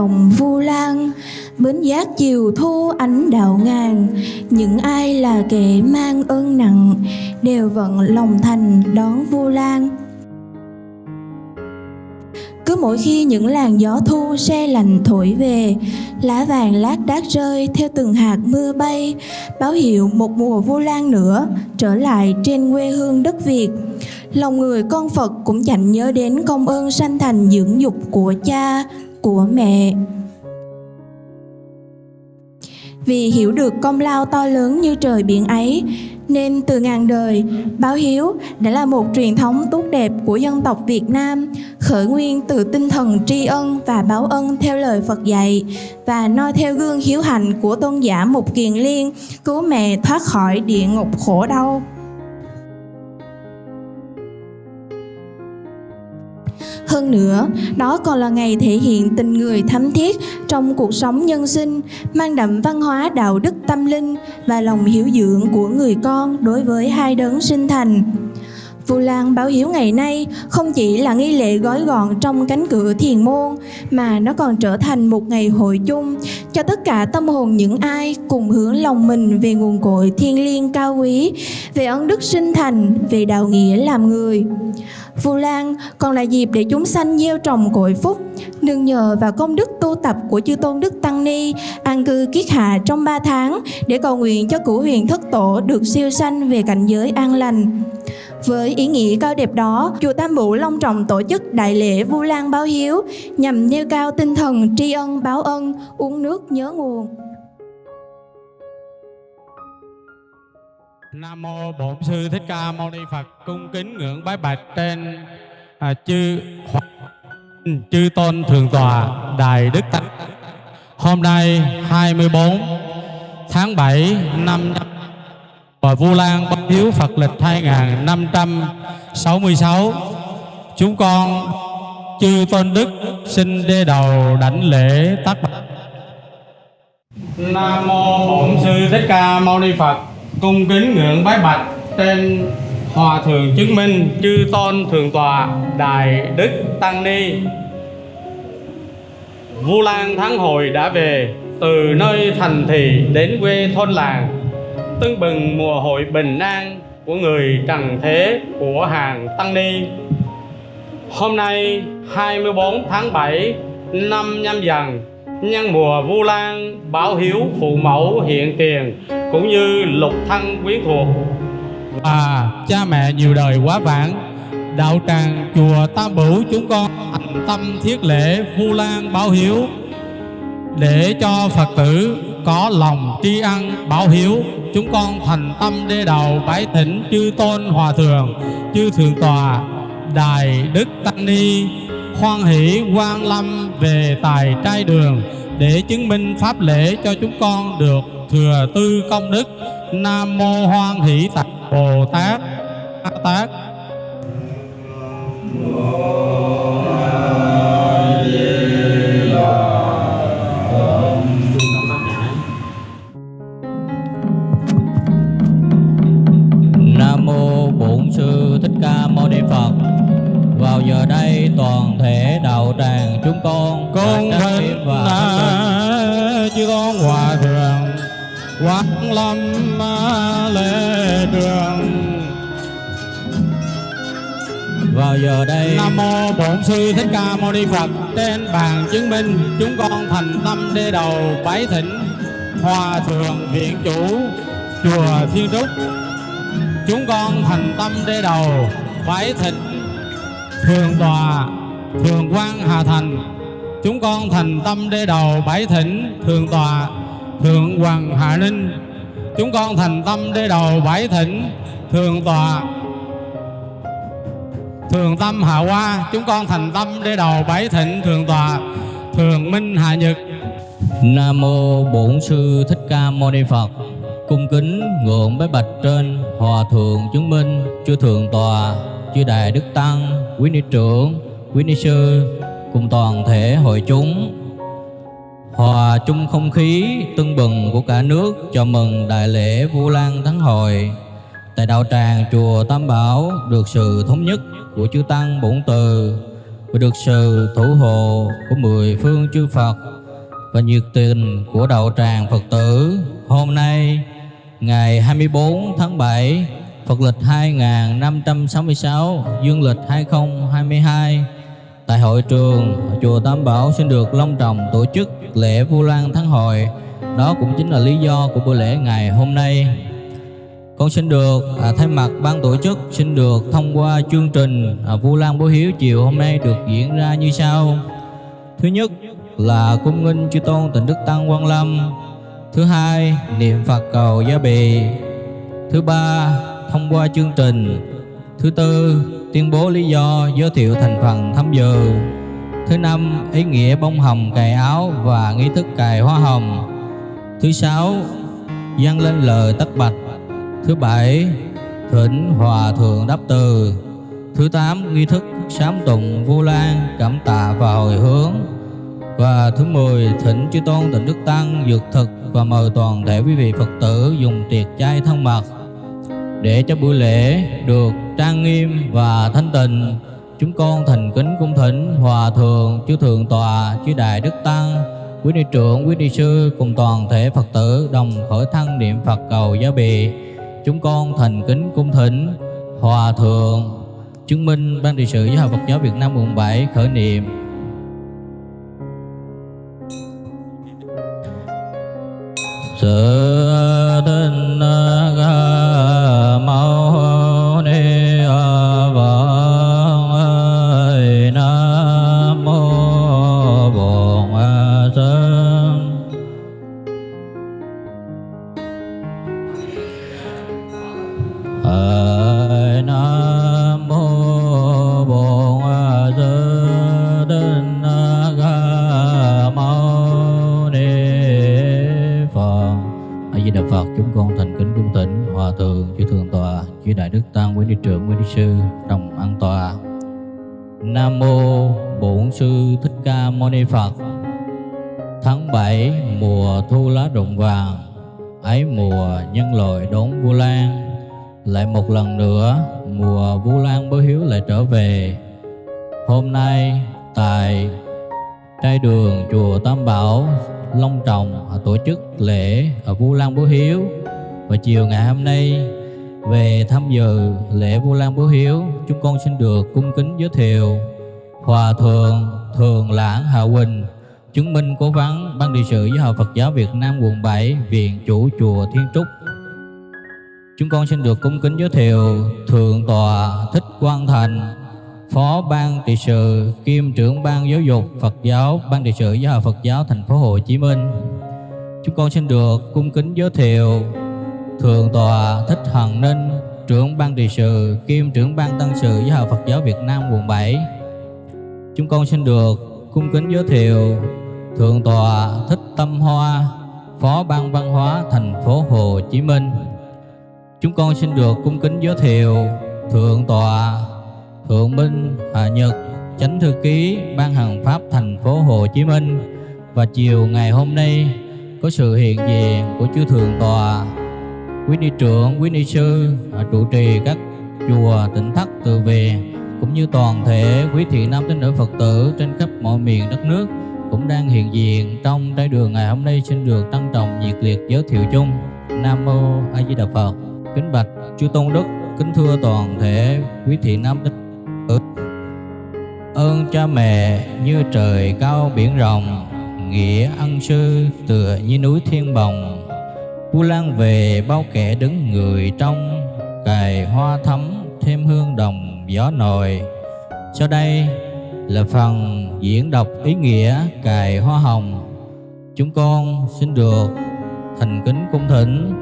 vòng vu lan. Bến giác chiều thu ánh đạo ngàn Những ai là kẻ mang ơn nặng, Đều vận lòng thành đón vu lan. Cứ mỗi khi những làn gió thu se lạnh thổi về, lá vàng lác đác rơi theo từng hạt mưa bay, báo hiệu một mùa vu lan nữa trở lại trên quê hương đất việt. Lòng người con phật cũng chẳng nhớ đến công ơn sanh thành dưỡng dục của cha của mẹ vì hiểu được công lao to lớn như trời biển ấy nên từ ngàn đời, báo hiếu đã là một truyền thống tốt đẹp của dân tộc Việt Nam, khởi nguyên từ tinh thần tri ân và báo ân theo lời Phật dạy và noi theo gương hiếu hành của tôn giả Mục Kiền Liên, cứu mẹ thoát khỏi địa ngục khổ đau. Hơn nữa, đó còn là ngày thể hiện tình người thắm thiết trong cuộc sống nhân sinh, mang đậm văn hóa đạo đức tâm linh và lòng hiểu dưỡng của người con đối với hai đấng sinh thành. Vu Lan báo hiếu ngày nay không chỉ là nghi lễ gói gọn trong cánh cửa thiền môn mà nó còn trở thành một ngày hội chung cho tất cả tâm hồn những ai cùng hướng lòng mình về nguồn cội thiên liêng cao quý, về ân đức sinh thành, về đạo nghĩa làm người. Vu Lan còn là dịp để chúng sanh gieo trồng cội phúc, nương nhờ vào công đức tu tập của chư tôn đức tăng ni an cư kiết hạ trong 3 tháng để cầu nguyện cho cửu huyền thất tổ được siêu sanh về cảnh giới an lành. Với ý nghĩa cao đẹp đó, chùa Tam Bụ long trọng tổ chức đại lễ Vu Lan báo hiếu nhằm nêu cao tinh thần tri ân báo ân, uống nước nhớ nguồn. Nam mô Bổn sư Thích Ca Mâu Ni Phật. Cung kính ngưỡng bái bạch trên à, chư chư tôn thượng tòa Đại Đức Tăng. Hôm nay 24 tháng 7 năm và Vu Lan Bất Hiếu Phật lịch 2566 chúng con chư tôn đức xin đê đầu đảnh lễ tác bạch. Nam mô Bổn sư Thích Ca Mâu Ni Phật, cung kính ngưỡng bái bạch trên hòa thượng chứng minh, chư tôn thượng tòa đại đức tăng ni. Vu lan tháng hồi đã về, từ nơi thành thị đến quê thôn làng tưng bừng mùa hội bình an của người trần thế, của hàng tăng ni. Hôm nay 24 tháng 7 năm nhâm dần, nhân mùa vu lan báo hiếu, phụ mẫu, hiện tiền cũng như lục thân quyến thuộc. Và cha mẹ nhiều đời quá vãng, đạo tràng chùa tam bửu chúng con thành tâm thiết lễ vu lan báo hiếu để cho phật tử có lòng tri ân báo hiếu, chúng con thành tâm đê đầu bái thỉnh chư tôn hòa thượng, chư thượng tòa đại đức tăng ni. Khoan hỷ quan lâm về tài trai đường để chứng minh pháp lễ cho chúng con được thừa tư công đức. Nam mô hoan hỷ tạc bồ tát. Tát. Whoa. Giờ đây. Nam mô bổn sư thích ca mâu ni phật. Trên bàn chứng minh chúng con thành tâm đê đầu bái thỉnh hòa thượng viện chủ chùa thiên trúc chúng con thành tâm đê đầu bái thỉnh thường tòa thường quan hà thành. Chúng con thành tâm đê đầu bái thỉnh thường tòa, thượng hoàng hạ ninh. Chúng con thành tâm đê đầu bái thỉnh thường tòa thường tâm hạ hoa, chúng con thành tâm để đầu bái thịnh thường tòa. Thường minh hạ nhật. Nam mô Bổn sư Thích Ca Mâu Ni Phật. Cung kính ngưỡng bái bạch trên hòa thượng chứng minh chư thượng tòa, chư đại đức tăng, quý ni trưởng, quý ni sư, cùng toàn thể hội chúng. Hòa chung không khí, tưng bừng của cả nước, chào mừng đại lễ Vu Lan Thắng Hội tại đạo tràng chùa Tam Bảo được sự thống nhất của chư tăng bổn từ và được sự thủ hộ của mười phương chư Phật và nhiệt tình của đạo tràng Phật tử. Hôm nay, ngày 24 tháng 7 Phật lịch 2566 Dương lịch 2022 tại hội trường chùa Tam Bảo xin được long trọng tổ chức lễ Vu Lan tháng hội. Đó cũng chính là lý do của buổi lễ ngày hôm nay con xin được à, thay mặt ban tổ chức xin được thông qua chương trình à, Vu Lan Bố Hiếu chiều hôm nay được diễn ra như sau. Thứ nhất là cung nghinh chư tôn tịnh đức tăng Quang Lâm. Thứ hai niệm Phật cầu gia bì. Thứ ba thông qua chương trình. Thứ tư tuyên bố lý do giới thiệu thành phần tham dự. Thứ năm ý nghĩa bông hồng cài áo và nghi thức cài hoa hồng. Thứ sáu dâng lên lời tất bạch Thứ bảy, Thỉnh Hòa Thượng Đáp Từ. Thứ tám, Nghi thức sám tụng Vu Lan Cảm tạ và hồi hướng. Và thứ mười, Thỉnh Chư Tôn Tịnh Đức Tăng Dược thực và mời toàn thể quý vị Phật tử dùng tiệc chay thân mật. Để cho buổi lễ được trang nghiêm và thanh tịnh, chúng con thành kính cung thỉnh hòa thượng chư thượng tọa chư đại đức tăng, quý ni trưởng, quý ni sư cùng toàn thể phật tử đồng khởi thân niệm phật cầu gia bị chúng con thành kính cung thỉnh, hòa thượng, chứng minh ban trị sự giáo hội Phật giáo Việt Nam quận 7 khởi niệm. Sự Ni Phật. Tháng 7 mùa thu lá rụng vàng. Ấy mùa nhân loại đốn Vu Lan. Lại một lần nữa, mùa Vu Lan Bố Hiếu lại trở về. Hôm nay, tại trai đường chùa Tam Bảo, Long Trọng tổ chức lễ ở Vu Lan Bố Hiếu. Và chiều ngày hôm nay, về tham dự lễ Vu Lan Bố Hiếu, chúng con xin được cung kính giới thiệu Hòa Thượng Thường Lãng Hạ Quỳnh chứng minh cố vấn ban trị sự giáo hội Phật giáo Việt Nam quận 7 viện chủ chùa Thiên Trúc Chúng con xin được cung kính giới thiệu Thượng tọa Thích Quang Thành, Phó ban trị sự kiêm trưởng ban giáo dục Phật giáo ban trị sự giáo hội Phật giáo thành phố Hồ Chí Minh. Chúng con xin được cung kính giới thiệu Thượng tọa Thích Hằng Ninh, trưởng ban trị sự kiêm trưởng ban tăng sự giáo hội Phật giáo Việt Nam quận 7. Chúng con xin được cung kính giới thiệu Thượng tọa Thích Tâm Hoa, Phó ban văn hóa thành phố Hồ Chí Minh. Chúng con xin được cung kính giới thiệu Thượng tọa Thượng Minh Hạ Nhật Chánh thư ký Ban Hành Pháp thành phố Hồ Chí Minh và chiều ngày hôm nay có sự hiện diện của chư thượng tọa quý ni trưởng quý ni sư à, trụ trì các chùa tỉnh thất từ về cũng như toàn thể quý thiện nam tín nữ Phật tử trên khắp mọi miền đất nước cũng đang hiện diện trong trái đường ngày hôm nay xin được trân trọng nhiệt liệt giới thiệu chung. Nam mô A Di Đà Phật. Kính bạch chư tôn đức, kính thưa toàn thể quý thị nam tín nữ. Ơn cha mẹ như trời cao biển rộng, nghĩa ân sư tựa như núi thiên bồng. Vu lan về bao kẻ đứng người trong, cài hoa thắm thêm hương đồng gió nồi sau đây là phần diễn đọc ý nghĩa cài hoa hồng chúng con xin được thành kính cung thỉnh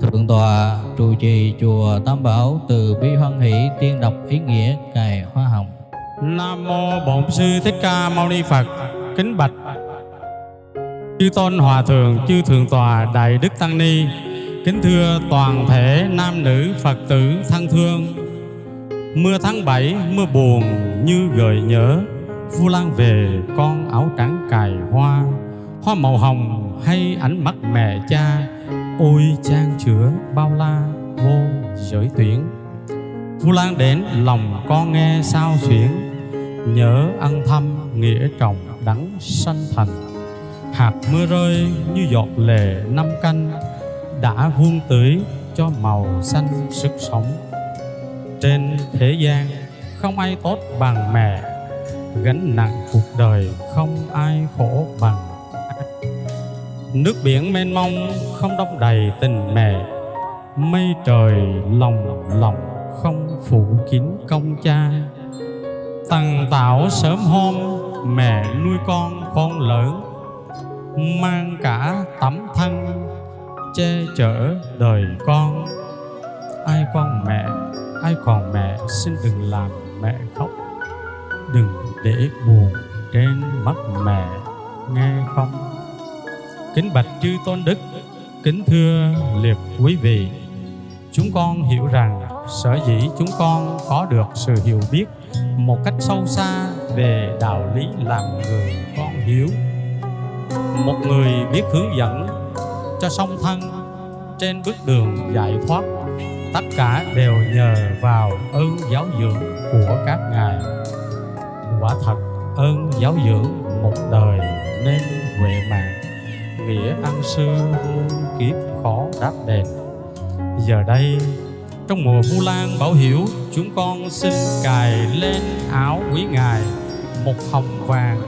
thượng tọa trụ trì chùa tam bảo từ bi hoan hỷ tiên đọc ý nghĩa cài hoa hồng Nam mô Bổn sư Thích Ca Mâu Ni Phật. Kính bạch chư tôn hòa thượng, chư thượng tòa đại đức tăng ni. Kính thưa toàn thể nam nữ Phật tử thân thương. Mưa tháng bảy mưa buồn như gợi nhớ. Vu Lan về con áo trắng cài hoa, hoa màu hồng hay ánh mắt mẹ cha. Ôi trang chứa bao la vô giới tuyển. Vu Lan đến lòng con nghe sao xuyến nhớ ăn thăm nghĩa trọng đắng sanh thành hạt mưa rơi như giọt lệ năm canh đã vuông tưới cho màu xanh sức sống trên thế gian không ai tốt bằng mẹ, gánh nặng cuộc đời không ai khổ bằng. Nước biển mênh mông không đong đầy tình mẹ, mây trời lòng lòng không phủ kín công cha. Tằng tạo sớm hôm mẹ nuôi con con lớn, mang cả tấm thân che chở đời con. Ai con mẹ ai còn mẹ, xin đừng làm mẹ khóc. Đừng để buồn trên mắt mẹ, nghe không? Kính bạch chư tôn đức, kính thưa liệt quý vị. Chúng con hiểu rằng sở dĩ chúng con có được sự hiểu biết một cách sâu xa về đạo lý làm người con hiếu. Một người biết hướng dẫn cho song thân trên bước đường giải thoát tất cả đều nhờ vào ơn giáo dưỡng của các ngài. Quả thật, ơn giáo dưỡng một đời nên huệ mạng. Nghĩa ăn sư muôn kiếp khó đáp đền. Giờ đây, trong mùa vu lan bảo hiểu, chúng con xin cài lên áo quý ngài một hồng vàng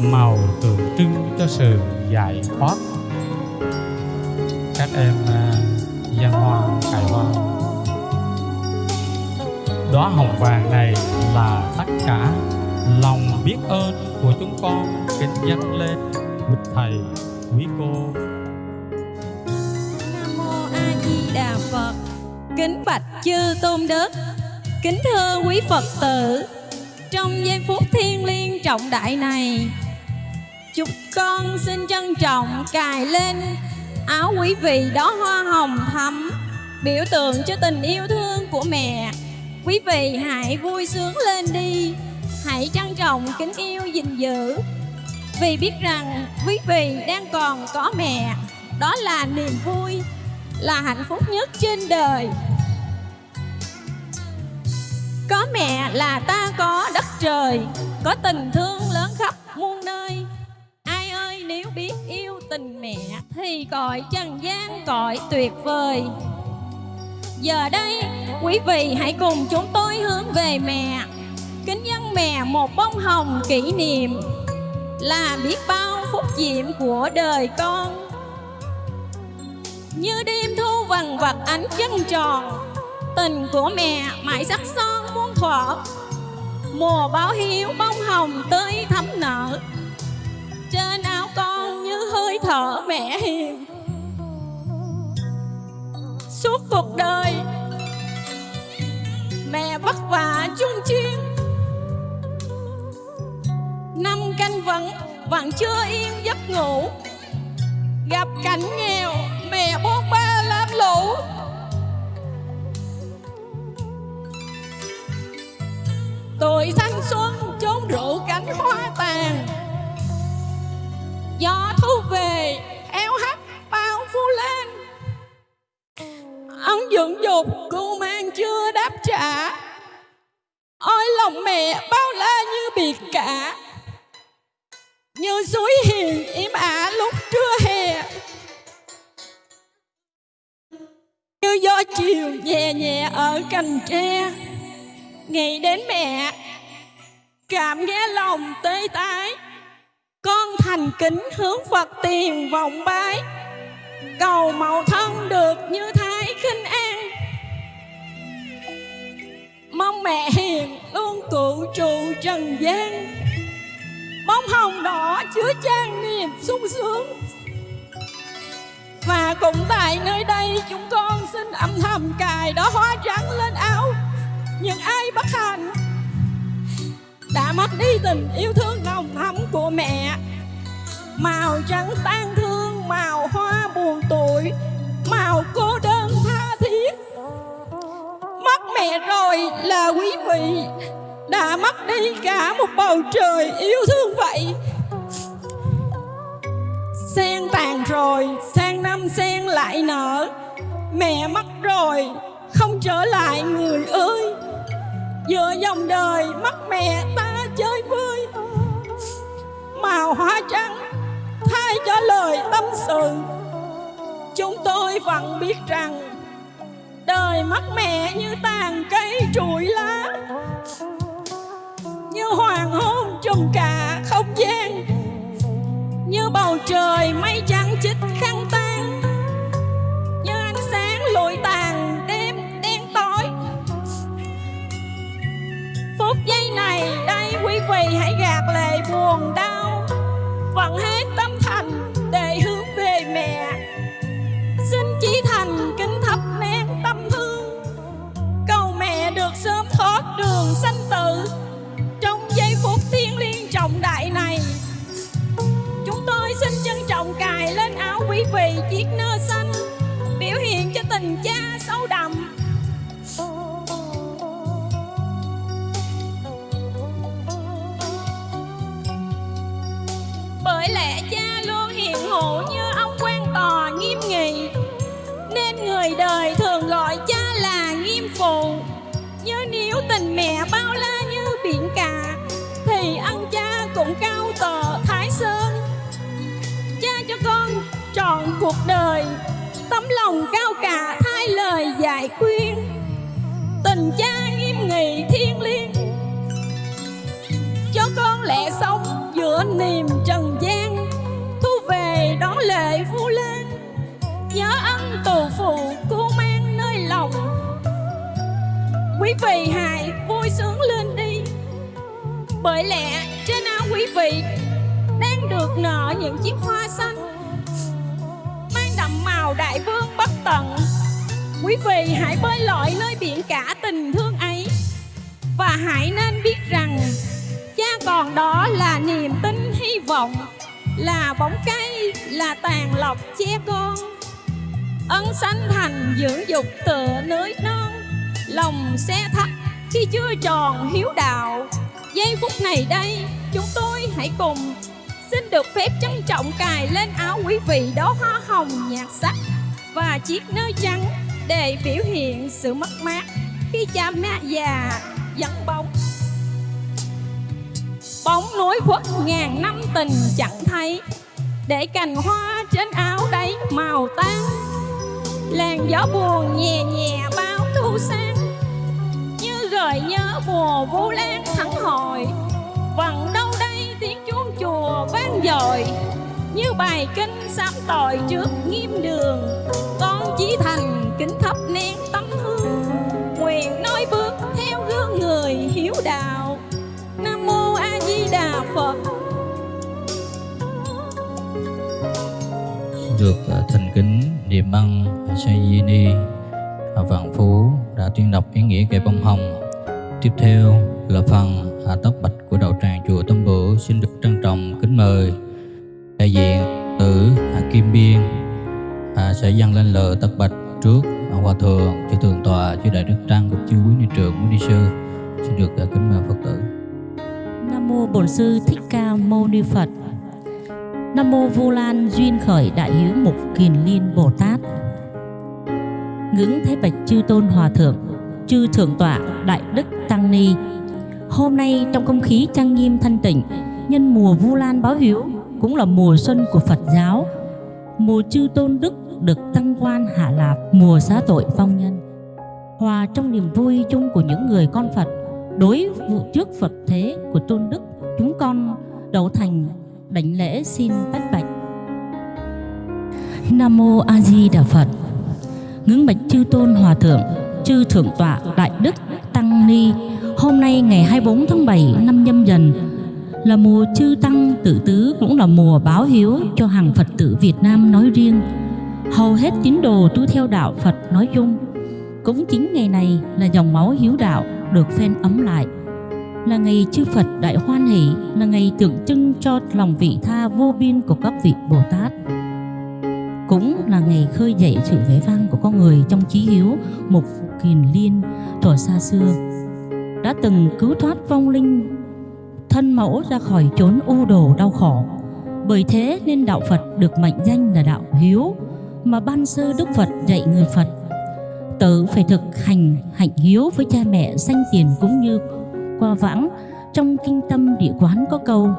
màu tượng trưng cho sự giải thoát. Các em à, dân hoa, cài hoa đóa hồng vàng này là tất cả lòng biết ơn của chúng con. Kính dâng lên quý thầy quý cô. Nam mô a di đà phật. Kính bạch chư tôn đức. Kính thưa quý phật tử. Trong giây phút thiêng liêng trọng đại này, chúc con xin trân trọng cài lên áo quý vị đó hoa hồng thắm, biểu tượng cho tình yêu thương của mẹ quý vị hãy vui sướng lên đi. Hãy trân trọng kính yêu gìn giữ. Vì biết rằng quý vị đang còn có mẹ. Đó là niềm vui, là hạnh phúc nhất trên đời. Có mẹ là ta có đất trời, có tình thương lớn khắp muôn nơi. Ai ơi, nếu biết yêu tình mẹ thì cõi trần gian cõi tuyệt vời giờ đây, quý vị hãy cùng chúng tôi hướng về mẹ. Kính dân mẹ một bông hồng kỷ niệm là biết bao phúc diệm của đời con. Như đêm thu vằn vặt ánh trăng tròn, tình của mẹ mãi sắc son muôn thuở. Mùa báo hiếu bông hồng tươi thắm nở, trên áo con như hơi thở mẹ hiền. Suốt cuộc đời và chung chuyên năm canh vẫn vẫn chưa yên giấc ngủ. Gặp cảnh nghèo, mẹ bốn ba lam lũ. Tuổi thanh xuân chốn rượu cánh hoa tàn. Gió thu về eo hắt bao phu lên. Ông dưỡng dục cô mang chưa đáp trả ôi, lòng mẹ bao la như biệt cả. Như suối hiền im ả lúc trưa hè. Như gió chiều nhẹ nhẹ ở cành tre. Nghĩ đến mẹ, cảm nghe lòng tê tái. Con thành kính hướng phật tiền vọng bái. Cầu màu thân được như thái khinh an mong mẹ hiền luôn cụ trụ trần gian. Bông hồng đỏ chứa chan niềm sung sướng. Và cũng tại nơi đây chúng con xin âm thầm cài đó hoa trắng lên áo. Những ai bất hạnh đã mất đi tình yêu thương nồng thắm của mẹ. Màu trắng tan thương, màu hoa buồn tuổi màu cô mẹ rồi là quý vị đã mất đi cả một bầu trời yêu thương vậy. Sen tàn rồi, sang năm sen lại nở. Mẹ mất rồi, không trở lại người ơi. Giữa dòng đời mất mẹ ta chơi vơi. Màu hoa trắng thay cho lời tâm sự. Chúng tôi vẫn biết rằng đời mất mẹ như tàn cây trụi lá. Như hoàng hôn trùm cả không gian. Như bầu trời mây trắng chích khăn tan như ánh sáng lụi tàn đêm đen tối. Phút giây này đây quý vị hãy gạt lệ buồn đau. Vẫn hết sanh tử. Trong giây phút thiêng liêng trọng đại này, chúng tôi xin trân trọng cài lên áo quý vị chiếc nơ xanh biểu hiện cho tình cha sâu đậm. Tình mẹ bao la như biển cả, thì ân cha cũng cao tờ thái sơn. Cha cho con trọn cuộc đời, tấm lòng cao cả thay lời dạy khuyên. Tình cha nghiêm nghị thiêng liêng, cho con lẽ sống giữa niềm trần gian. Thu về đón lệ vu lan, nhớ ân tù phụ cô mang quý vị hãy vui sướng lên đi. Bởi lẽ trên áo quý vị đang được nở những chiếc hoa xanh, mang đậm màu đại vương bất tận. Quý vị hãy bơi lội nơi biển cả tình thương ấy, và hãy nên biết rằng cha còn đó là niềm tin, hy vọng, là bóng cây, là tàn lọc che con. Ân sanh thành dưỡng dục tựa núi non lòng xe thắt khi chưa tròn hiếu đạo. Giây phút này đây, chúng tôi hãy cùng xin được phép trân trọng cài lên áo quý vị đó hoa hồng nhạt sắc và chiếc nơ trắng để biểu hiện sự mất mát khi cha mẹ già vắng bóng. Bóng núi khuất ngàn năm tình chẳng thấy, để cành hoa trên áo đấy màu tan làn gió buồn nhẹ nhẹ bao thu sang gợi nhớ mùa vu lan thắng hội vần đâu đây tiếng chuông chùa vang dội, như bài kinh sám tội trước nghiêm đường. Con chỉ thành kính thắp nén tâm hương, nguyện nói bước theo gương người hiếu đạo. Nam mô a di đà phật. Được à, thành kính niệm ân sa di ni vạn phú đã tuyên đọc ý nghĩa cây bông hồng tiếp theo là phần hạ tóc bạch của đạo tràng chùa Tâm Bửu xin được trân trọng kính mời đại diện tử hạ Kim Biên à, sẽ dâng lên lời tóc bạch trước hòa thượng chư thượng tọa chư đại đức tăng cũng chư quý ni trưởng quý ni sư xin được à, kính mời phật tử Nam mô Bổn sư Thích Ca Mâu Ni Phật. Nam mô Vu Lan duyên khởi đại hiếu mục kiền liên Bồ Tát. Ngưỡng thế bạch chư tôn hòa thượng, chư thượng tọa đại đức ni. Hôm nay trong không khí trang nghiêm thanh tịnh, nhân mùa Vu Lan báo hiếu cũng là mùa xuân của Phật giáo. Mùa chư tôn đức được tăng quan hạ lạp, mùa xá tội phong nhân. Hòa trong niềm vui chung của những người con Phật đối vụ trước Phật thế của tôn đức chúng con đầu thành đảnh lễ xin bách bạch Nam mô A Di Đà Phật ngưỡng bạch chư tôn hòa thượng chư thượng tọa đại đức tăng ni hôm nay ngày 24 tháng 7 năm nhâm dần, là mùa chư tăng tự tứ cũng là mùa báo hiếu cho hàng Phật tử Việt Nam nói riêng. Hầu hết tín đồ tu theo đạo Phật nói chung, cũng chính ngày này là dòng máu hiếu đạo được phen ấm lại. Là ngày chư Phật đại hoan hỷ, là ngày tượng trưng cho lòng vị tha vô biên của các vị Bồ Tát. Cũng là ngày khơi dậy sự vẻ vang của con người trong trí hiếu mục kiền liên thuở xa xưa đã từng cứu thoát vong linh. Thân mẫu ra khỏi chốn u đồ đau khổ. Bởi thế nên đạo Phật được mệnh danh là đạo hiếu, mà ban sơ Đức Phật dạy người Phật. Tự phải thực hành hạnh hiếu với cha mẹ sanh tiền cũng như qua vãng Trong kinh tâm địa quán có câu,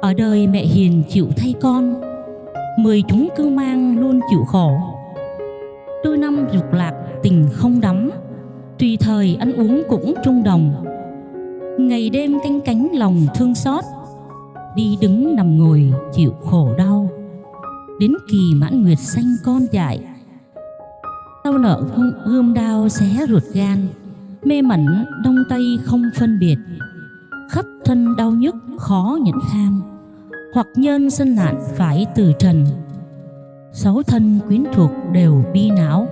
Ở đời mẹ hiền chịu thay con, Mười chúng cư mang luôn chịu khổ. Đôi năm dục lạc, tình không đắm. Tùy thời ăn uống cũng trung đồng, Ngày đêm canh cánh lòng thương xót, Đi đứng nằm ngồi chịu khổ đau. Đến kỳ mãn nguyệt xanh con dại Đau nợ gươm đao xé ruột gan. Mê mẩn đông tây không phân biệt, Khắp thân đau nhức khó nhẫn kham. Hoặc nhân sân nạn phải từ trần, Sáu thân quyến thuộc đều bi não.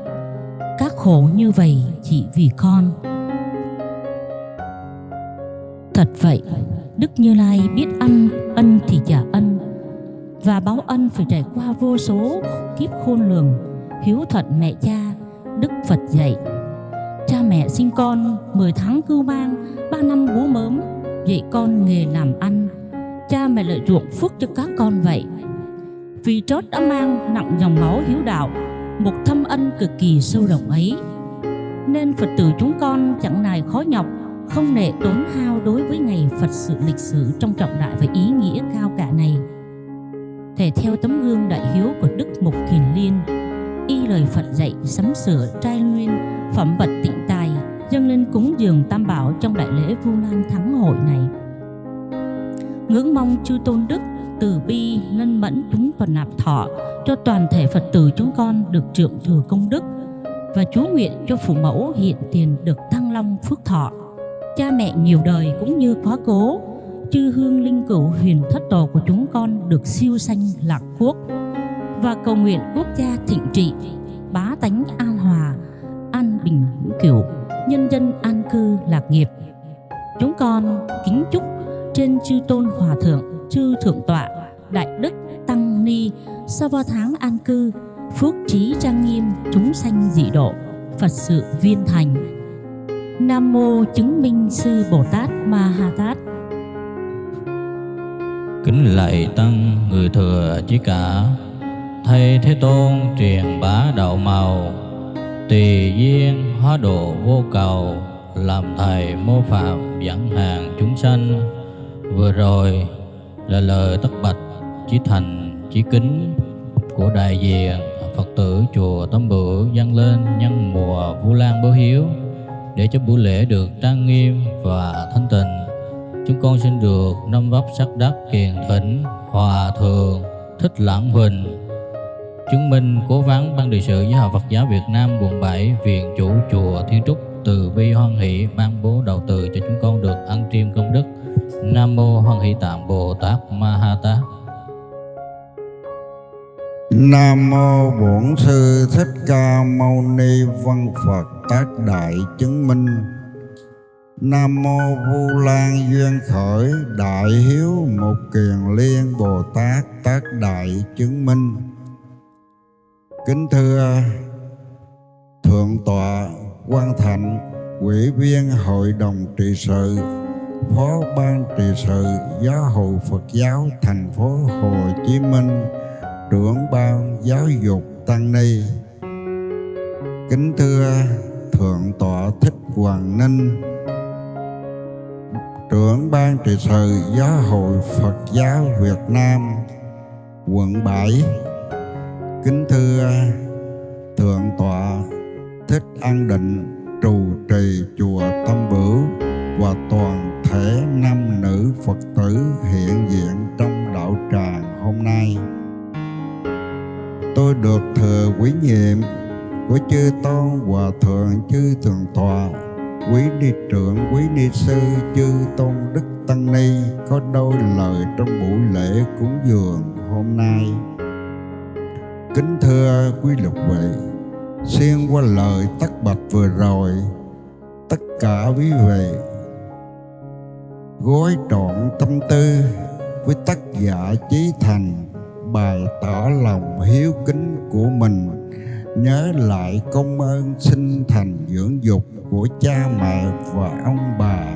Các khổ như vậy chị vì con. Thật vậy, Đức Như Lai biết ăn ân thì trả ân Và báo ân phải trải qua vô số kiếp khôn lường Hiếu thuận mẹ cha, Đức Phật dạy. Cha mẹ sinh con 10 tháng cưu mang 3 năm bú mớm Dạy con nghề làm ăn. Cha mẹ lợi ruộng phước cho các con vậy. Vì trót đã mang nặng dòng máu hiếu đạo Một thâm ân cực kỳ sâu rộng ấy. Nên Phật tử chúng con chẳng nài khó nhọc không nệ tốn hao đối với ngày Phật sự lịch sử trong trọng đại và ý nghĩa cao cả này. Thể theo tấm gương đại hiếu của Đức Mục Kiền Liên, y lời Phật dạy sắm sửa trai nguyên, phẩm vật tịnh tài, dâng lên cúng dường tam bảo trong đại lễ Vu Lan Thắng hội này. Ngưỡng mong chư tôn đức từ bi lân mẫn chúng và nạp thọ cho toàn thể Phật tử chúng con được trượng thừa công đức và chú nguyện cho phụ mẫu hiện tiền được thăng long phước thọ. Cha mẹ nhiều đời cũng như quá cố chư hương linh cửu huyền thất tổ của chúng con được siêu sanh lạc quốc. Và cầu nguyện quốc gia thịnh trị bá tánh an hòa an bình hữu kiểu, nhân dân an cư lạc nghiệp. Chúng con kính chúc trên chư tôn hòa thượng chư thượng tọa đại đức tăng ni sau ba tháng an cư phước trí trang nghiêm, chúng sanh dị độ. Phật sự viên thành. Nam mô chứng minh sư Bồ Tát Ma Ha Tát. Kính lạy tăng người thừa chí cả. Thầy Thế Tôn truyền bá đạo màu. Tùy duyên hóa độ vô cầu. Làm thầy mô phạm dẫn hàng chúng sanh. Vừa rồi là lời tất bạch chí thành, chí kính Của đại diện Phật tử chùa tâm Bửu dâng lên nhân mùa Vu Lan Báo Hiếu để cho buổi lễ được trang nghiêm và thanh tịnh. Chúng con xin được năm vấp sắc đắc kiền thỉnh hòa thượng, thích lãng huỳnh. Chứng minh cố vấn ban điều sự giáo hội Phật giáo Việt Nam quận 7 viện chủ chùa Thiên Trúc từ bi hoan hỷ ban bố đầu từ cho chúng con được ăn triêm công đức. Nam mô hoan hỷ tạng Bồ Tát Ma Ha Tát. Nam mô Bổn sư Thích Ca Mâu Ni Văn Phật Tác Đại Chứng Minh. Nam mô Vu Lan Duyên Khởi Đại Hiếu Một Kiền Liên Bồ Tát Tác Đại Chứng Minh. Kính thưa Thượng tọa Quan Thạnh, Ủy viên Hội đồng trị sự, Phó ban trị sự Giáo hội Phật giáo thành phố Hồ Chí Minh trưởng ban giáo dục tăng ni. Kính thưa thượng tọa thích hoàng ninh, trưởng ban trị sự giáo hội phật giáo việt nam, quận 7 kính thưa thượng tọa thích an định, trụ trì chùa tâm bửu và toàn thể nam nữ phật tử hiện diện trong đạo tràng hôm nay tôi được thừa quý nhiệm của chư tôn hòa thượng chư thượng tọa quý ni trưởng quý ni sư chư tôn đức tăng ni, có đôi lời trong buổi lễ cúng dường hôm nay. Kính thưa quý lục vị xuyên qua lời tắc bạch vừa rồi, tất cả quý vị gói trọn tâm tư với tác giả chí thành bày tỏ lòng hiếu kính của mình. Nhớ lại công ơn sinh thành dưỡng dục của cha mẹ và ông bà.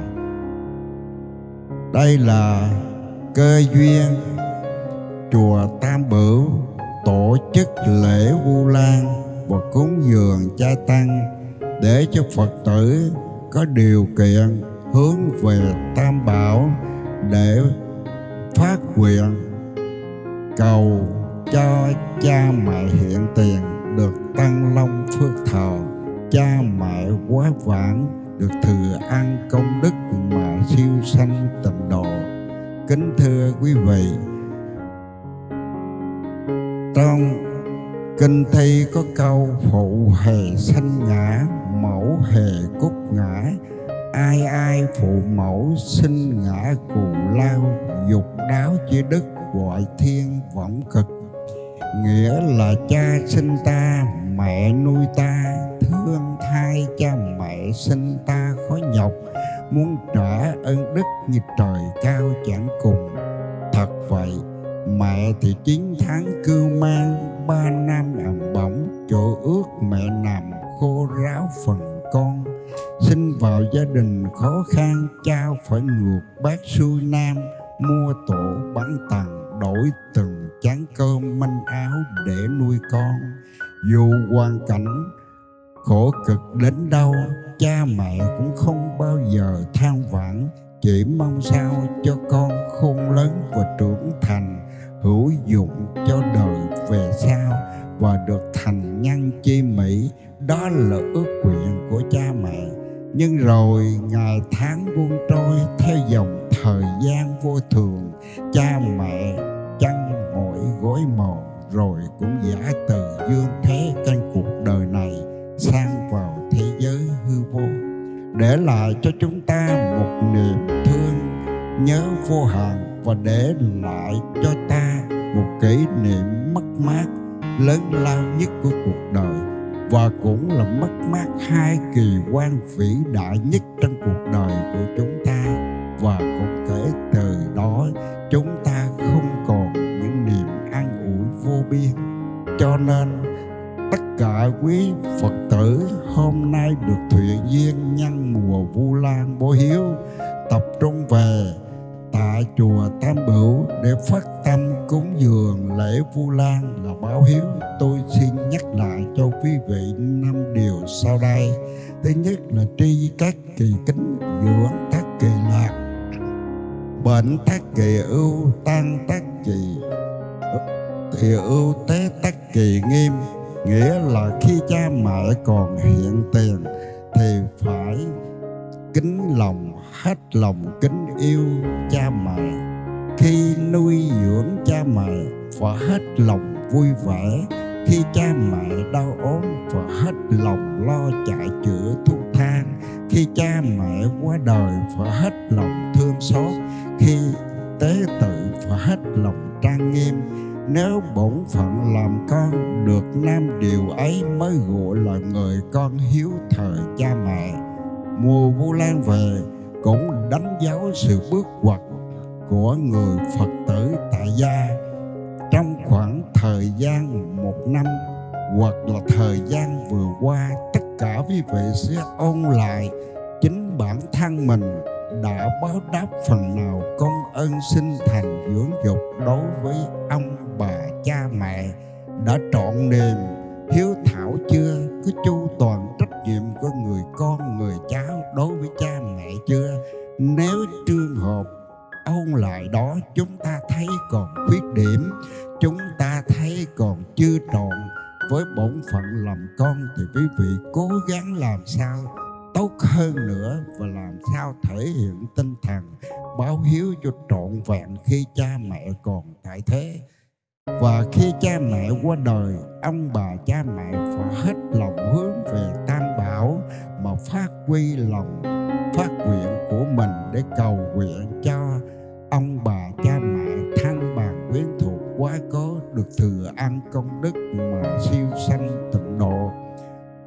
Đây là cơ duyên chùa tam bửu tổ chức lễ vu lan và cúng dường cha tăng để cho phật tử có điều kiện hướng về tam bảo để phát nguyện cầu cho cha mẹ hiện tiền được tăng long phước thọ. Cha mẹ quá vãng được thừa ăn công đức mà siêu sanh tịnh độ. Kính thưa quý vị, trong kinh thi có câu phụ hề sanh ngã, mẫu hề cúc ngã ai ai phụ mẫu sinh ngã cù lao, dục đáo chi đức gọi thiên võng cực. Nghĩa là cha sinh ta, mẹ nuôi ta, thương thai cha mẹ sinh ta khó nhọc, muốn trả ơn đức như trời cao chẳng cùng. Thật vậy, mẹ thì chín tháng cưu mang, ba năm ẩm bỏng chỗ ước mẹ nằm khô ráo phần con sinh vào gia đình khó khăn cha phải ngược bát xuôi nam, mua tổ bán tặng, đổi từng chén cơm manh áo để nuôi con. Dù hoàn cảnh khổ cực đến đâu, cha mẹ cũng không bao giờ than vãn, chỉ mong sao cho con khôn lớn và trưởng thành, hữu dụng cho đời về sau và được thành nhân chi mỹ đó là ước nguyện của cha mẹ. Nhưng rồi ngày tháng buông trôi, theo dòng thời gian vô thường, cha mẹ chăn mỗi gối mòn rồi cũng giả từ dương thế trên cuộc đời này sang vào thế giới hư vô. Để lại cho chúng ta một niềm thương nhớ vô hạn và để lại cho ta một kỷ niệm mất mát lớn lao nhất của cuộc đời và cũng là mất mát hai kỳ quan vĩ đại nhất trong cuộc đời của chúng ta. Và cũng kể từ đó, chúng ta không còn những niềm an ủi vô biên. Cho nên, tất cả quý phật tử hôm nay được thuyện duyên nhân mùa vu lan bố hiếu tập trung về tại chùa Tam Bửu để phát cúng dường lễ Vu Lan là báo hiếu. Tôi xin nhắc lại cho quý vị năm điều sau đây. Thứ nhất là tri các kỳ kính dưỡng các kỳ lạc bệnh tác kỳ ưu, tan tác kỳ thì ưu tế tác kỳ nghiêm nghĩa là khi cha mẹ còn hiện tiền thì phải kính lòng, hết lòng kính yêu cha mẹ khi nuôi dưỡng cha mẹ phải hết lòng vui vẻ. Khi cha mẹ đau ốm phải hết lòng lo chạy chữa thuốc thang. Khi cha mẹ qua đời phải hết lòng thương xót. Khi tế tự phải hết lòng trang nghiêm. Nếu bổn phận làm con được nam điều ấy mới gọi là người con hiếu thời cha mẹ. Mùa vu lan về, cũng đánh dấu sự bước ngoặt của người phật tử tại gia. Trong khoảng thời gian một năm, hoặc là thời gian vừa qua, tất cả quý vị sẽ ôn lại chính bản thân mình đã báo đáp phần nào công ơn sinh thành dưỡng dục đối với ông bà cha mẹ, đã trọn niềm, hiếu thảo chưa, có chu toàn trách nhiệm của người con, người cháu đối với cha mẹ chưa? Nếu trường hợp ôn lại đó chúng ta thấy còn khuyết điểm, chúng ta thấy còn chưa trọn với bổn phận làm con thì quý vị cố gắng làm sao tốt hơn nữa và làm sao thể hiện tinh thần báo hiếu cho trọn vẹn khi cha mẹ còn tại thế. Và khi cha mẹ qua đời, ông bà cha mẹ phải hết lòng hướng về tam bảo mà phát huy lòng, phát nguyện của mình để cầu nguyện cha ông bà cha mẹ thân bằng quyến thuộc quá cố, được thừa ăn công đức mà siêu sanh tịnh độ.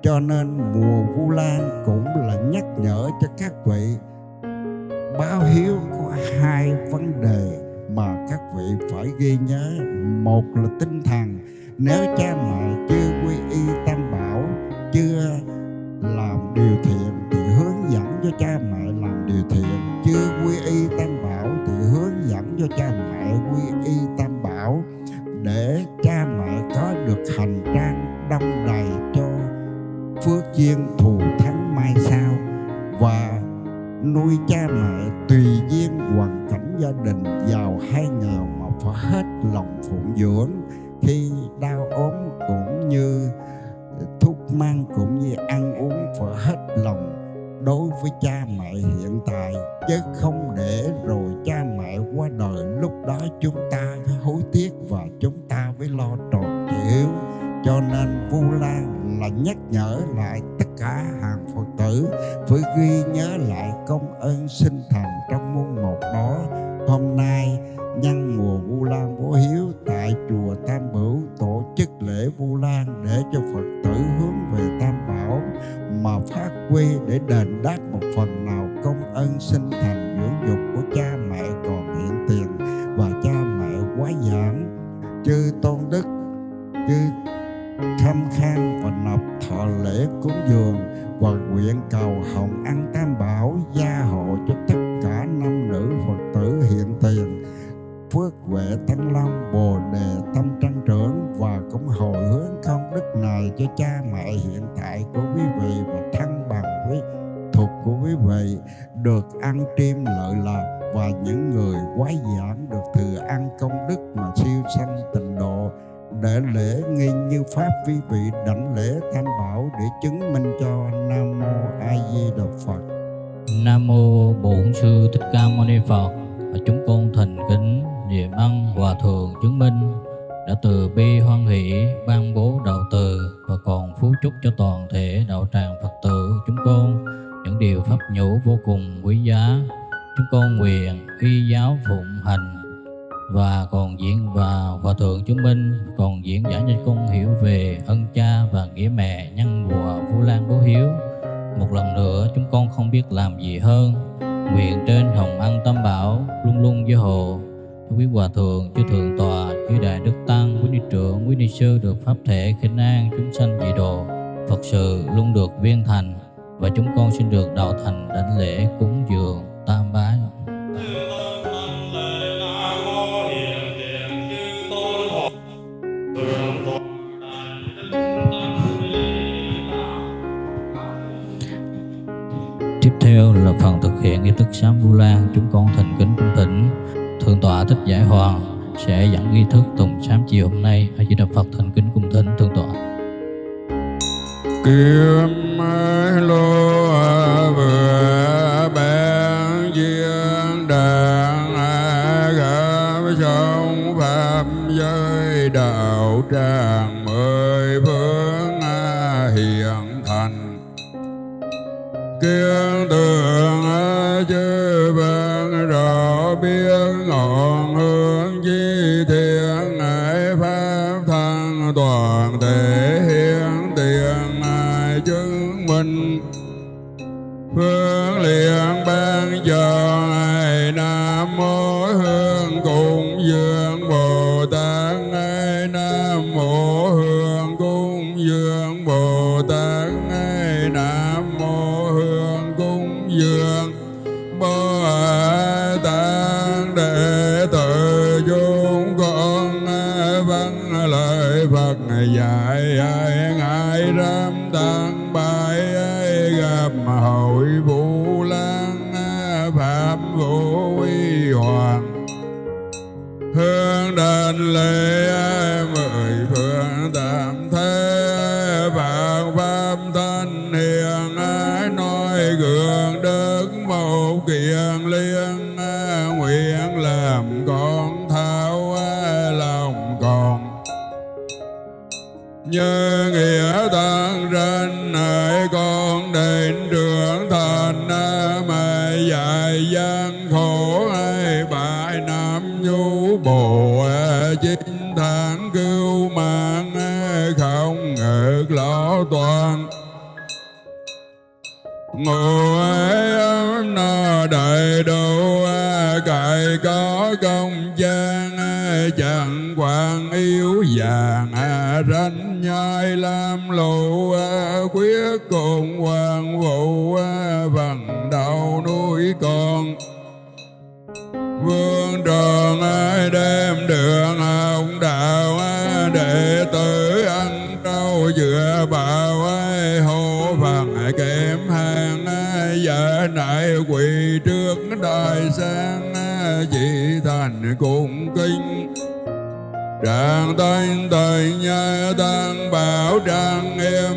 Cho nên mùa vu lan cũng là nhắc nhở cho các vị báo hiếu có hai vấn đề mà các vị phải ghi nhớ. Một là tinh thần, nếu cha mẹ chưa quy y tam bảo, chưa làm điều thiện thì hướng dẫn cho cha mẹ làm điều thiện, chưa quy y tam bảo dẫn cho cha mẹ quy y tam bảo để cha mẹ có được hành trang đông đầy cho phước duyên thù thắng mai sau và nuôi cha mẹ tùy duyên hoàn cảnh gia đình giàu hay nghèo mà phải hết lòng phụng dưỡng khi đau ốm cũng như thuốc mang cũng như ăn uống phải hết lòng đối với cha mẹ hiện tại, chứ không để rồi qua đời lúc đó chúng ta phải hối tiếc và chúng ta phải lo tròn chịu. Cho nên Vu Lan là nhắc nhở lại tất cả hàng Phật tử, phải ghi nhớ lại công ơn sinh thành trong môn một đó. Hôm nay, nhân mùa Vu Lan vô Hiếu tại chùa Tam Bửu tổ chức lễ Vu Lan để cho Phật tử hướng về Tam Bảo, mà phát quy để đền đáp một phần nào công ơn sinh thành dưỡng dục của cha mẹ mẹ quá giảng chư tôn đức, chư khâm khang và nộp thọ lễ cúng dường và nguyện cầu hồng ăn tam bảo gia hộ cho tất cả nam nữ phật tử hiện tiền, phước huệ tăng long, bồ đề, tâm trăng trưởng và cũng hồi hướng công đức này cho cha mẹ hiện tại của quý vị và thân bằng quý thuộc của quý vị được ăn chim lợi lạc và những người quái giảng được thừa ăn công đức mà siêu sanh tịnh độ để lễ nghi như pháp vi vị đảnh lễ tam bảo để chứng minh cho nam mô a di đà phật Nam mô Bổn sư Thích Ca Mâu Ni Phật. Chúng con thành kính niệm ân hòa thượng chứng minh đã từ bi hoan hỷ ban bố đạo từ và còn phú chúc cho toàn thể đạo tràng Phật tử chúng con những điều pháp nhũ vô cùng quý giá. Chúng con nguyện y giáo phụng hành và còn diễn và hòa thượng chứng minh còn diễn giải cho con hiểu về ân cha và nghĩa mẹ nhân mùa Vu Lan Bố Hiếu. Một lần nữa chúng con không biết làm gì hơn. Nguyện trên hồng ân tâm bảo luôn luôn gia hộ quý hòa thượng, chư thượng tọa, chư đại đức tăng, quý ni trưởng, quý ni sư được pháp thể khinh an chúng sanh dị độ, Phật sự luôn được viên thành và chúng con xin được đạo thành đảnh lễ cúng dường tam bái. Tiếp theo là phần thực hiện nghi thức sám Vu Lan, chúng con thành kính cung thỉnh Thượng tọa Thích Giải Hoàng sẽ dẫn nghi thức tùng sám chiều hôm nay. Hãy chỉ đọc Phật thành kính cung thỉnh Thượng tọa. Kiếm lô đạo dạy ngài ram tăng bài gặp hội vũ lan phạm vũ uy hoàng. Hương đền lễ như nghĩa tăng trên hỡi con đến trưởng thành mà dạy gian khổ ai bại nam nhu bồ chính tháng cứu mạng không ngược lõ toàn. Ngồi ấy nó đầy đủ cải có công gian chẳng quan yếu vàng ranh nhai lam lộ quyết cùng hoàng vụ vần đầu nuôi con. Vương tròn đem đường ông đạo, đệ tử ăn trâu dựa bảo hộ phần kém hàng vợ nại quỳ trước đại sang dị thành cùng kinh Trạng tên thời nhớ tăng bảo trang em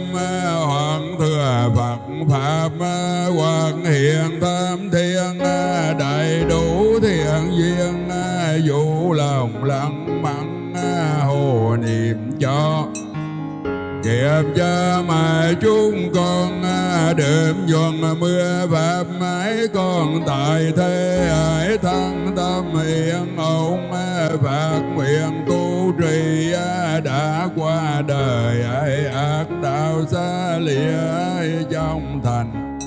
Hoàng thừa Phật, Pháp Hoàng hiện tam thiên Đầy đủ thiện duyên, Vũ lòng lặng mặn Hồ niệm cho. Kiếp cha mẹ chúng con, đêm dọn mưa pháp mãi con tại thế hải thăng tâm hiện ổn phát nguyện tu trì đã qua đời, ai ác đạo xa lìa trong thành.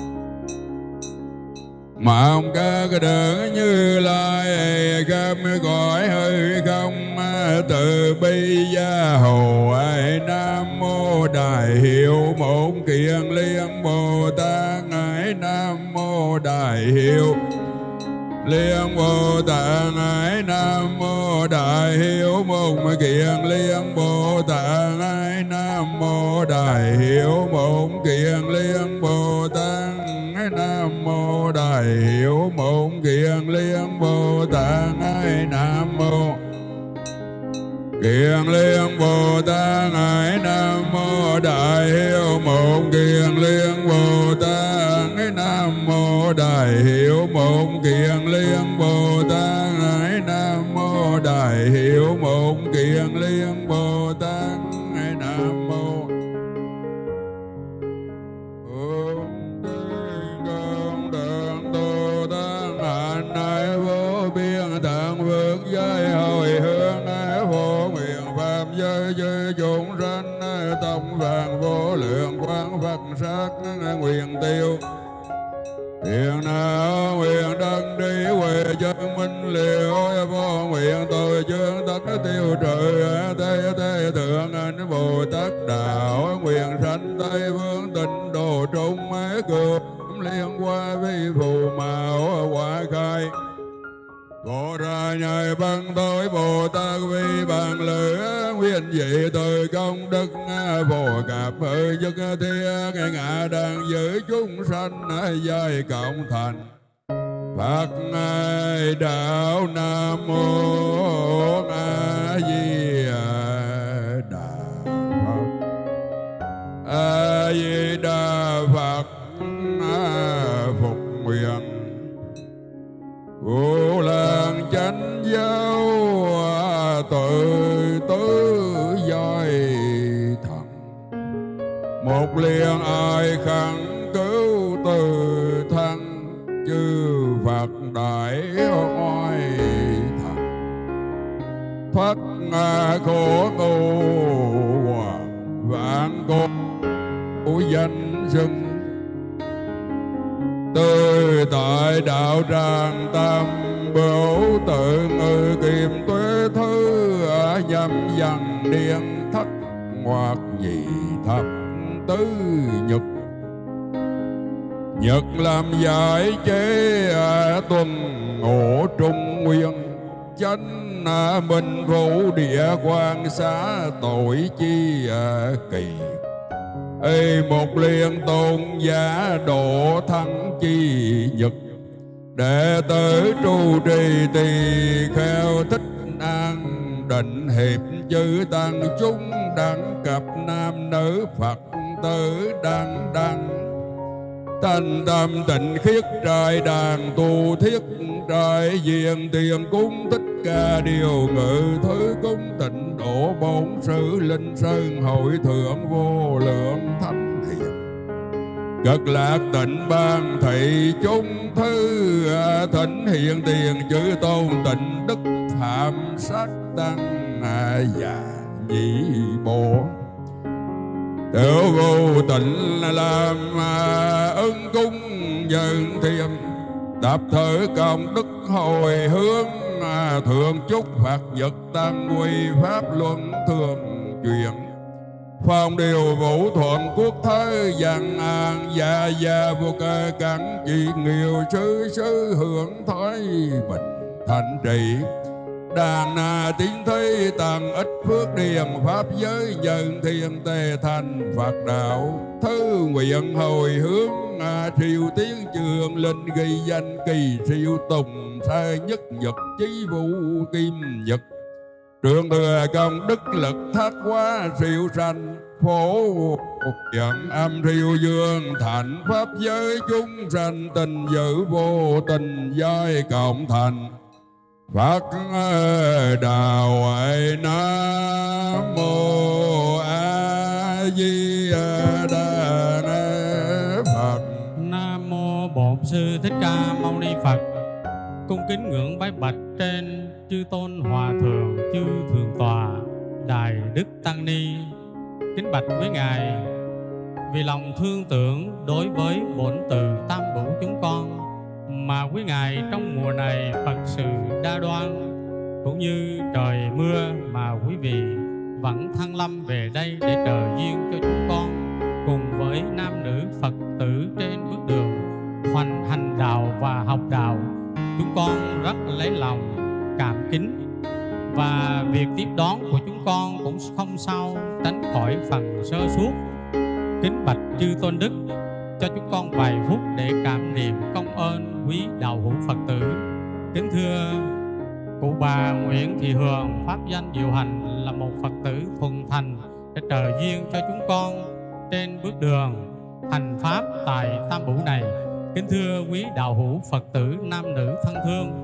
Mà ông các đấng như lai, khắp gọi hơi không, từ bi gia hồ, ai nam mô đại hiệu một kiền liên bồ tát ngài nam mô đại hiệu liên bồ tát ngài nam mô đại Hiếu một kiền liên bồ tát ngài nam mô đại Hiếu một kiền liên bồ tát ngài nam mô đại Hiếu một kiền liên bồ tát ngài nam mô Kiền liên Bồ Tát Ngài Nam Mô Đại Hiếu Một Kiền liên Bồ Tát Nam Mô Đại Hiệu mộng Kiền liên Bồ Tát Ngài Nam Mô Đại Hiệu mộng Kiền liên Bồ Tát Ngài Nam Mô Ôm Tổng vàng vô lượng quán Phật sát Nguyện tiêu Hiện nào nguyện đăng đi, huệ chân minh liệu vô nguyện tội chương tất, tiêu trừ tây tây thượng, anh Bồ Tát đạo, nguyện sanh Tây phương tịnh độ trung ái cường, liên qua vi phù mạo quả khai. Bồ ra nhai băng tối Bồ Tát vi bằng lửa Nguyên dị từ công đức, bồ cạp hơi nhất thiên ngã đang giữ chúng sanh Giai cộng thành. Phật ngài đạo Nam Mô A Di Đà Phật. A Di Đà Phật, phục nguyện. Vô làng chánh giáo tự tứ giai thần. Một liền ai khẳng cứu từ thân, Chư Phật đại oai thần. Thoát ngà khổ đại tại đạo tràng tam bửu tự ngự kiềm tuế thứ, ở nhâm dần điện thất hoặc nhị thập tứ nhật. Nhật làm giải chế tuần ngộ trung nguyên, chánh minh vũ địa quan xá tội chi kỳ Ê, một liên tôn giả độ thắng chi nhật. Đệ tử trụ trì tỳ kheo thích an định, hiệp chư tăng chúng đẳng cặp nam nữ Phật tử đăng đăng. Thành tâm tịnh khiết trai đàn tu thiết trai diện tiền cung thích ca điều ngự thứ cung tịnh độ bổn sự linh sơn hội thượng vô lượng thánh hiền Cực lạc tịnh ban thị chúng thư à, thỉnh hiện tiền chữ tôn tịnh đức phạm sát tăng à, và nhị bộ Tiểu vô tịnh làm à, ân cung dân thiêm Đạp thở công đức hồi hướng Thượng chúc Phật vật tăng quy pháp luân thường truyền Phong điều vũ thuận quốc thế dân an, Gia gia vô cơ cắn trị nghiêu sư sư hưởng thái bình, thành trị đàn à, tiếng thấy tầng ít phước điền pháp giới nhân thiên tề thành phật đạo. Thư nguyện hồi hướng à, triều tiến trường linh ghi danh kỳ siêu tùng sai nhất nhật chí vũ kim nhật. Trường thừa công đức lực thác quá siêu sanh Phổ dẫn âm thiêu dương thành Pháp giới chúng sanh tình giữ vô tình giai cộng thành. Phật đạo ấy Nam Mô A Di Đà Phật Nam mô Bổn sư Thích Ca Mâu Ni Phật. Cung kính ngưỡng bái bạch trên chư tôn hòa thượng chư thượng tọa đại đức tăng ni. Kính bạch với ngài, vì lòng thương tưởng đối với bổn từ tam bửu chúng con mà quý ngài trong mùa này Phật sự đa đoan, cũng như trời mưa mà quý vị vẫn thăng lâm về đây để trợ duyên cho chúng con, cùng với nam nữ Phật tử trên bước đường, hoành hành đạo và học đạo, chúng con rất lấy lòng, cảm kính. Và việc tiếp đón của chúng con cũng không sao tránh khỏi phần sơ suốt kính bạch chư tôn đức, cho chúng con vài phút để cảm niệm công ơn quý đạo hữu Phật tử kính thưa cụ bà Nguyễn Thị Hường pháp danh diệu hành là một Phật tử thuần thành để trợ duyên cho chúng con trên bước đường thành pháp tại Tam Bủ này. Kính thưa quý đạo hữu Phật tử nam nữ thân thương,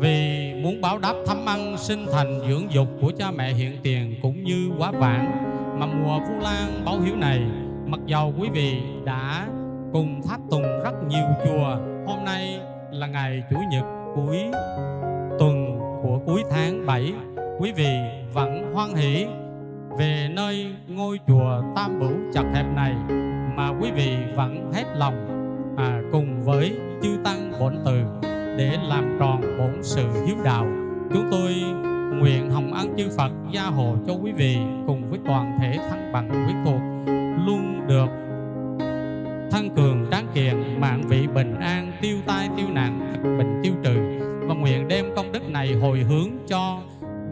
vì muốn báo đáp thăm ăn sinh thành dưỡng dục của cha mẹ hiện tiền cũng như quá vãng mà mùa Vu Lan báo hiếu này, mặc dầu quý vị đã cùng tháp tùng rất nhiều chùa, hôm nay là ngày Chủ nhật cuối tuần của cuối tháng 7, quý vị vẫn hoan hỷ về nơi ngôi chùa Tam Bửu chật hẹp này mà quý vị vẫn hết lòng à, cùng với chư tăng bổn từ để làm tròn bổn sự hiếu đạo. Chúng tôi nguyện hồng ân chư Phật gia hộ cho quý vị cùng với toàn thể thân bằng quý thuộc luôn được thân cường tráng kiện mạng vị bình an tiêu tai tiêu nạn bình tiêu trừ. Và nguyện đem công đức này hồi hướng cho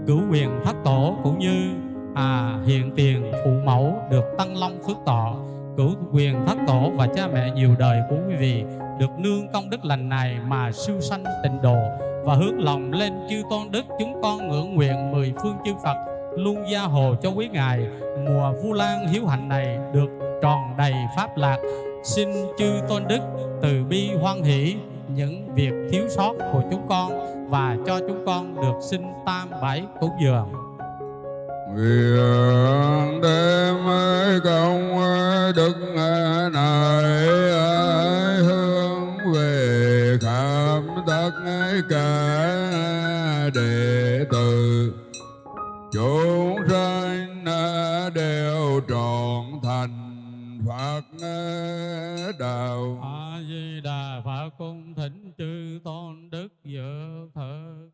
cửu quyền thất tổ cũng như à, hiện tiền phụ mẫu được tăng long phước tọ. Cửu quyền thất tổ và cha mẹ nhiều đời của quý vị được nương công đức lành này mà siêu sanh tịnh độ. Và hướng lòng lên chư tôn đức chúng con ngưỡng nguyện mười phương chư Phật luôn gia hộ cho quý ngài. Mùa vu lan hiếu hạnh này được tròn đầy pháp lạc xin chư tôn đức từ bi hoan hỷ những việc thiếu sót của chúng con và cho chúng con được sinh tam bái cúng dường. Nguyện đem công đức này hướng về khắp tất cả đệ tử. Chúng đạo a di đà phật cung thỉnh chư tôn đức dự thượng